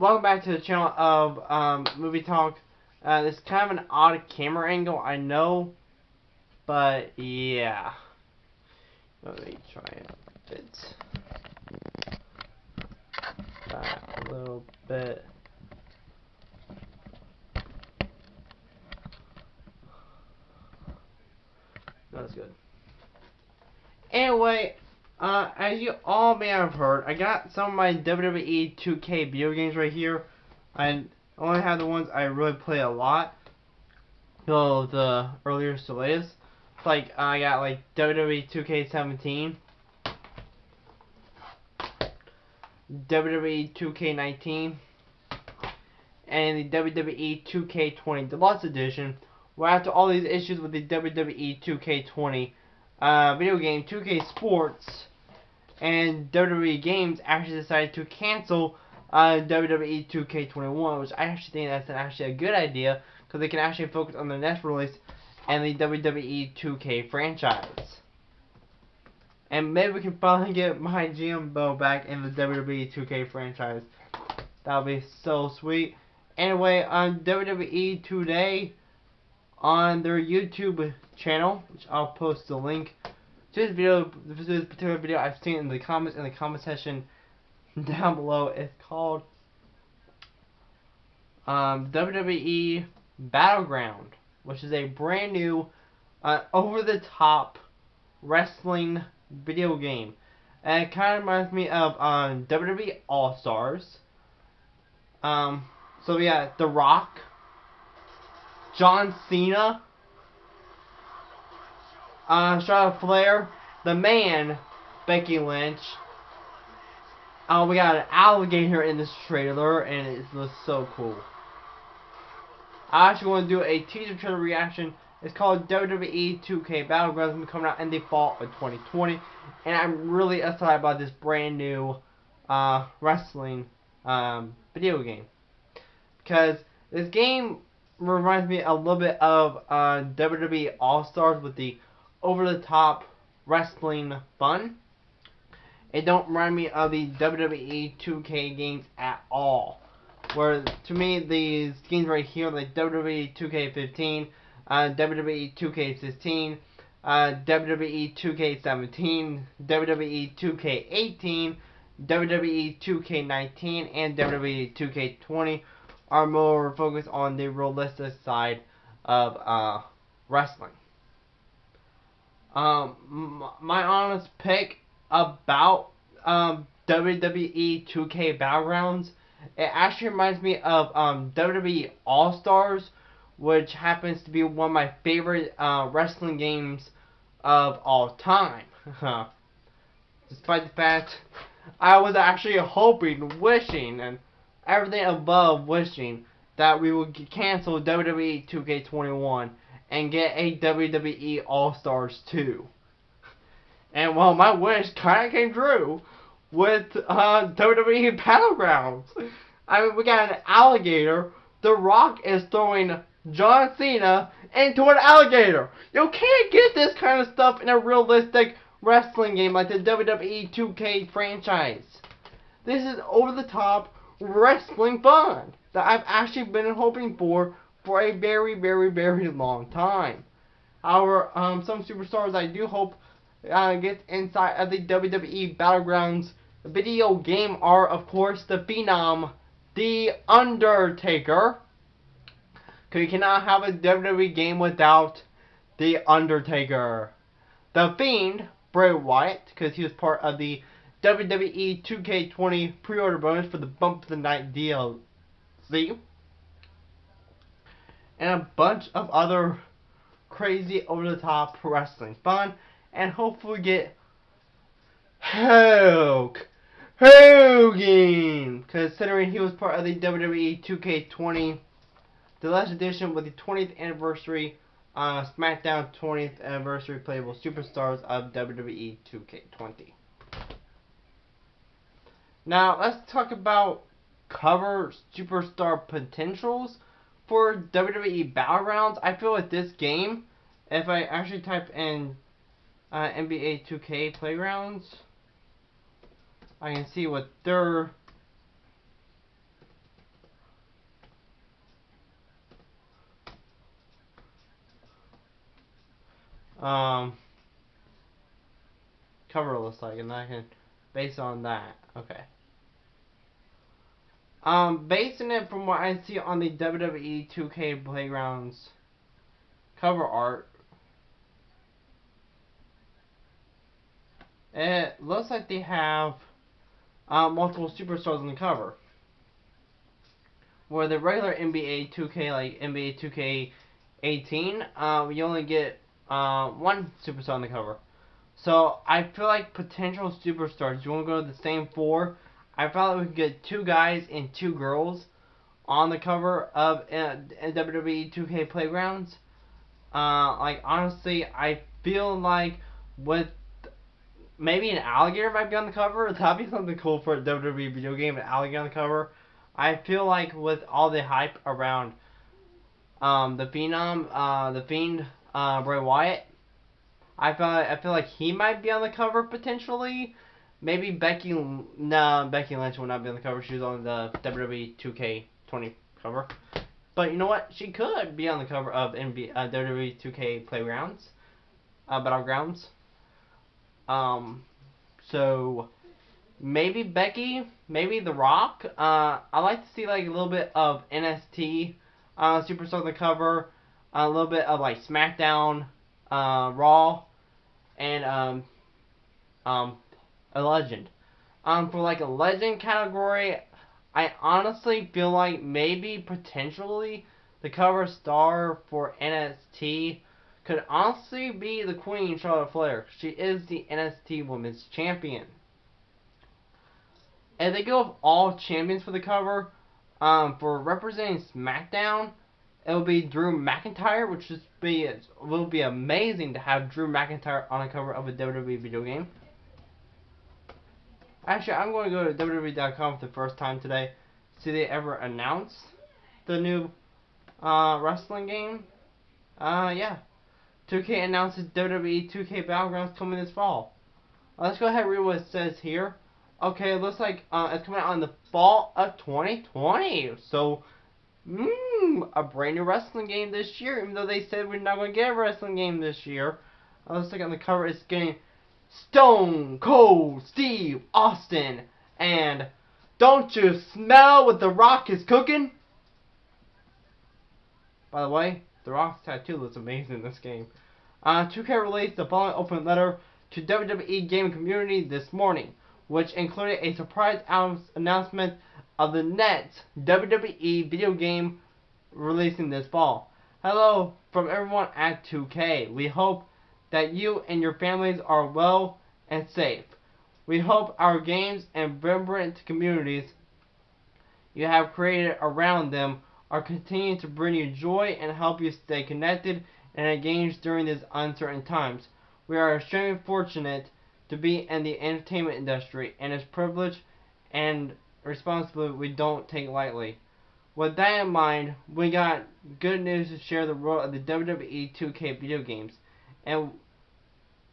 welcome back to the channel of um, Movie Talk. Uh, is kind of an odd camera angle, I know, but yeah. Let me try it. Back a little bit. That's good. Anyway, uh, as you all may have heard, I got some of my WWE 2K video games right here. I only have the ones I really play a lot. So the earlier to latest. Like I got like WWE 2K17, WWE 2K19, and the WWE 2K20 Deluxe Edition. Where after all these issues with the WWE 2K20 uh, video game 2K Sports and WWE Games actually decided to cancel uh, WWE 2K21, which I actually think that's actually a good idea because they can actually focus on their next release and the WWE 2K franchise. And maybe we can finally get my GMO back in the WWE 2K franchise. That would be so sweet. Anyway, on WWE today, on their YouTube channel, which I'll post the link to this video, this particular video I've seen in the comments in the comment section down below. It's called um, WWE Battleground, which is a brand new, uh, over-the-top wrestling video game. And it kind of reminds me of um, WWE All Stars. Um, so yeah, The Rock, John Cena, uh, Charlotte Flair, the man, Becky Lynch. Oh, we got an alligator in this trailer, and it looks so cool. I actually want to do a teaser trailer reaction. It's called WWE 2K Battlegrounds, coming out in the fall of 2020, and I'm really excited about this brand new uh, wrestling um, video game because this game reminds me a little bit of uh, WWE All Stars with the over-the-top wrestling fun. It don't remind me of the WWE 2K games at all. Where to me these games right here, like WWE 2K15, uh, WWE 2K16, uh, WWE 2K17, WWE 2K18, WWE 2K19, and WWE 2K20 are more focused on the realistic side of uh, wrestling. Um, my honest pick about um, WWE 2K Battlegrounds, it actually reminds me of um, WWE All Stars, which happens to be one of my favorite uh, wrestling games of all time. Despite the fact I was actually hoping, wishing, and everything above wishing that we would cancel WWE 2K21 and get a WWE All-Stars 2. And well, my wish kind of came true with uh, WWE Battlegrounds. I mean, we got an alligator. The Rock is throwing John Cena into an alligator. You can't get this kind of stuff in a realistic wrestling game like the WWE 2K franchise. This is over-the-top wrestling fun that I've actually been hoping for for a very, very, very long time. However, um, some superstars I do hope uh, get inside of the WWE Battlegrounds video game are, of course, the Phenom, The Undertaker. Because you cannot have a WWE game without The Undertaker. The Fiend, Bray Wyatt, because he was part of the WWE 2K20 pre-order bonus for the Bump of the Night DLC and a bunch of other crazy over-the-top wrestling fun, and hopefully get Hulk Hogan, considering he was part of the WWE 2K20 Deluxe Edition with the 20th anniversary uh, SmackDown 20th anniversary playable superstars of WWE 2K20. Now let's talk about cover superstar potentials for WWE Battlegrounds, I feel with this game, if I actually type in uh, NBA 2K Playgrounds, I can see what their um, cover looks like, and I can, based on that, okay. Um, basing it from what I see on the WWE 2K Playgrounds cover art, it looks like they have uh, multiple superstars on the cover. Where the regular NBA 2K, like NBA 2K18, uh, you only get uh, one superstar on the cover. So I feel like potential superstars. You want to go to the same four? I we could get two guys and two girls on the cover of uh, WWE 2K Playgrounds. Uh, like honestly, I feel like with maybe an alligator might be on the cover. That'd be something cool for a WWE video game, an alligator on the cover. I feel like with all the hype around um, the Phenom, uh, the Fiend, uh, Bray Wyatt, I feel I feel like he might be on the cover potentially. Maybe Becky. No, Becky Lynch will not be on the cover. She was on the WWE 2K20 cover. But you know what? She could be on the cover of NBA, uh, WWE 2K Playgrounds, uh, Battlegrounds. Um, so maybe Becky, maybe The Rock. Uh, I like to see like a little bit of NXT uh, Superstar on the cover, a little bit of like SmackDown, uh, Raw, and um, um, a legend. Um, for like a legend category, I honestly feel like maybe potentially the cover star for NXT could honestly be the Queen Charlotte Flair. She is the NXT Women's Champion. If they go with all champions for the cover, um, for representing SmackDown, it will be Drew McIntyre, which is be will be amazing to have Drew McIntyre on the cover of a WWE video game. Actually, I'm going to go to WWE.com for the first time today. See they ever announce the new uh, wrestling game? Uh, yeah. 2K announces WWE 2K Battlegrounds coming this fall. Uh, let's go ahead and read what it says here. Okay, it looks like uh, it's coming out in the fall of 2020. So, mmm, a brand new wrestling game this year. Even though they said we're not going to get a wrestling game this year. Uh, looks like on the cover it's getting Stone Cold Steve Austin and Don't You Smell What The Rock Is Cooking? By the way, The Rock's tattoo looks amazing in this game. Uh, 2K released the following open letter to WWE gaming community this morning, which included a surprise announcement of the next WWE video game releasing this fall. Hello from everyone at 2K. We hope that you and your families are well and safe. We hope our games and vibrant communities you have created around them are continuing to bring you joy and help you stay connected and engaged during these uncertain times. We are extremely fortunate to be in the entertainment industry and it's privilege and responsibility we don't take lightly. With that in mind, we got good news to share the world of the WWE 2K video games and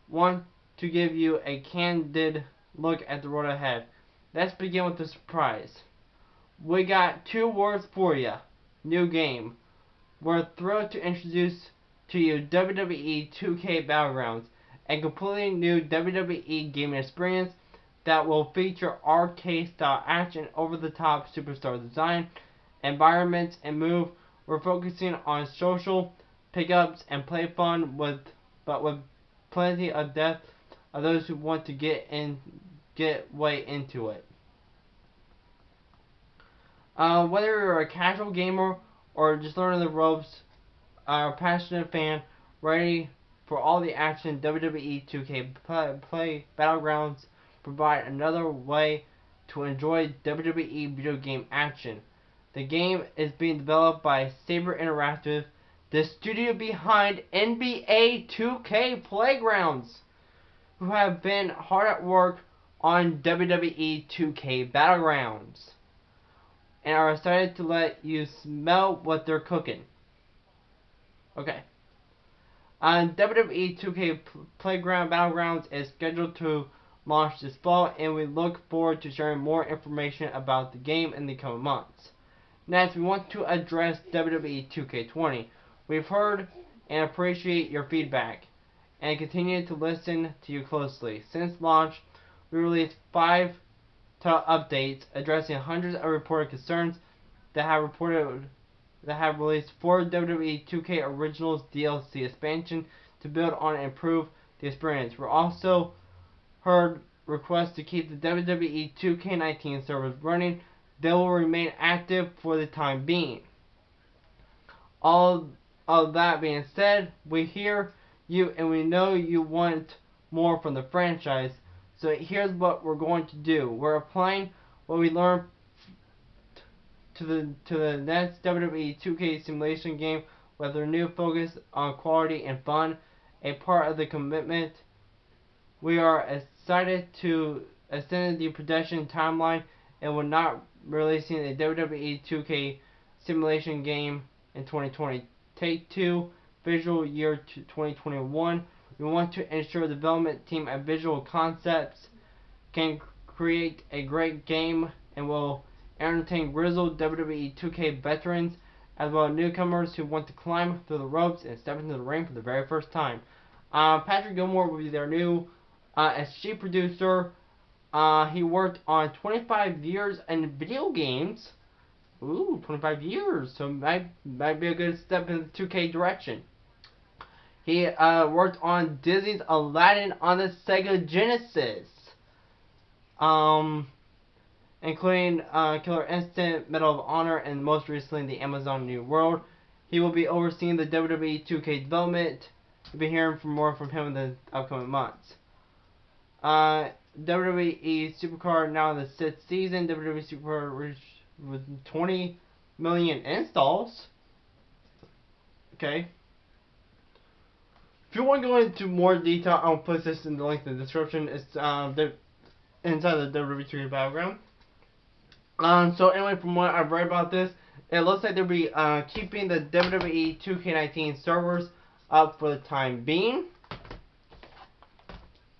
want to give you a candid look at the road ahead. Let's begin with the surprise. We got two words for you. New game. We're thrilled to introduce to you WWE 2K Battlegrounds, a completely new WWE gaming experience that will feature arcade-style action, over-the-top superstar design, environments, and move. We're focusing on social pickups and play fun with, but with plenty of depth of those who want to get in, get way into it. Uh, whether you're a casual gamer or just learning the ropes, or a passionate fan ready for all the action, WWE 2K play, play Battlegrounds provide another way to enjoy WWE video game action. The game is being developed by Saber Interactive the studio behind NBA 2K Playgrounds, who have been hard at work on WWE 2K Battlegrounds and are excited to let you smell what they're cooking. Okay. Uh, on WWE 2K Playground Battlegrounds is scheduled to launch this fall, and we look forward to sharing more information about the game in the coming months. Next, we want to address WWE 2K20. We've heard and appreciate your feedback. and continue to listen to you closely. Since launch, we released five updates addressing hundreds of reported concerns that have reported that have released four WWE 2K Originals DLC expansion to build on and improve the experience. We're also heard requests to keep the WWE 2K19 servers running. They will remain active for the time being. All of that being said, we hear you and we know you want more from the franchise. So here's what we're going to do. We're applying what we learned to the to the next WWE 2K simulation game with a new focus on quality and fun, a part of the commitment. We are excited to extend the production timeline and we're not releasing a WWE 2K simulation game in 2020. Take two, fiscal year 2021. We want to ensure the development team at Visual Concepts can create a great game and will entertain grizzled WWE 2K veterans as well as newcomers who want to climb through the ropes and step into the ring for the very first time. Uh, Patrick Gilmore will be their new uh, SG producer. Uh, he worked on 25 years in video games. Ooh, 25 years. So might might be a good step in the 2K direction. He uh, worked on Disney's Aladdin on the Sega Genesis. Um, including uh, Killer Instinct, Medal of Honor, and most recently the Amazon New World. He will be overseeing the WWE 2K development. You'll be hearing from more from him in the upcoming months. Uh, WWE Supercard now in the sixth season. WWE Supercard with 20 million installs. Okay. If you want to go into more detail, I'll put this in the link in the description. It's um, the, inside the WWE 2K Battleground. Um, so anyway, from what I've read about this, it looks like they'll be uh, keeping the WWE 2K19 servers up for the time being.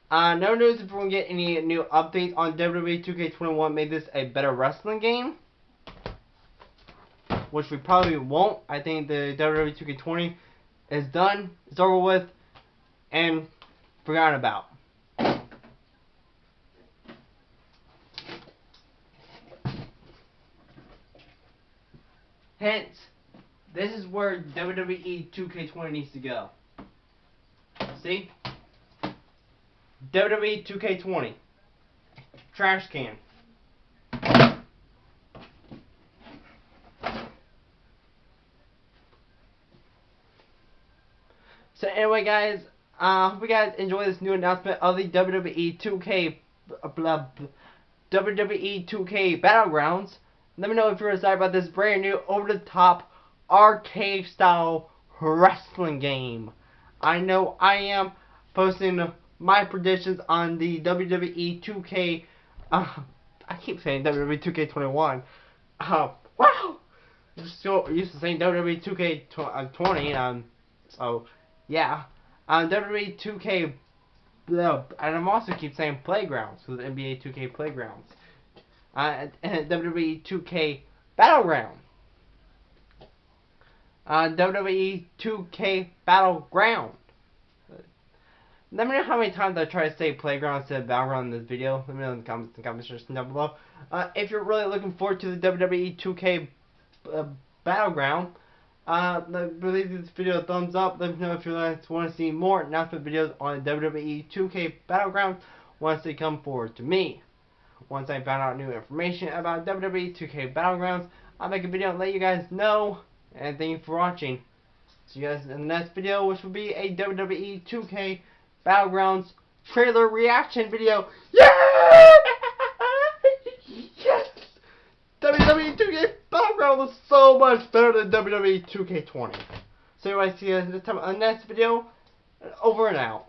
Uh, no news if going to get any new updates on WWE 2K21 made this a better wrestling game. Which we probably won't. I think the WWE 2K20 is done. It's over with. And forgotten about. Hence, this is where WWE 2K20 needs to go. See? WWE 2K20. Trash can. So anyway guys, uh, hope you guys enjoy this new announcement of the WWE 2K blah, WWE 2K Battlegrounds. Let me know if you're excited about this brand new over-the-top arcade style wrestling game. I know I am posting my predictions on the WWE 2K. Uh, I keep saying WWE 2K21. Uh, wow! Just so used to saying WWE 2K20. Uh, um, so yeah. Um, WWE 2K. Uh, and I'm also keep saying playgrounds with NBA 2K playgrounds uh, WWE 2K Battleground. Uh, WWE 2K Battleground. Let me know how many times I try to say playground instead of battleground in this video. Let me know in the comments, the comments section down below. Uh, if you're really looking forward to the WWE 2K uh, Battleground, uh, leave this video a thumbs up. Let me know if you guys want to see more announcement videos on WWE 2K Battleground once they come forward to me. Once I found out new information about WWE 2K Battlegrounds, I'll make a video and let you guys know. And thank you for watching. See you guys in the next video, which will be a WWE 2K Battlegrounds trailer reaction video. Yeah! yes! WWE 2K Battlegrounds was so much better than WWE 2K20. So anyway, see you next time on the uh, next video. Over and out.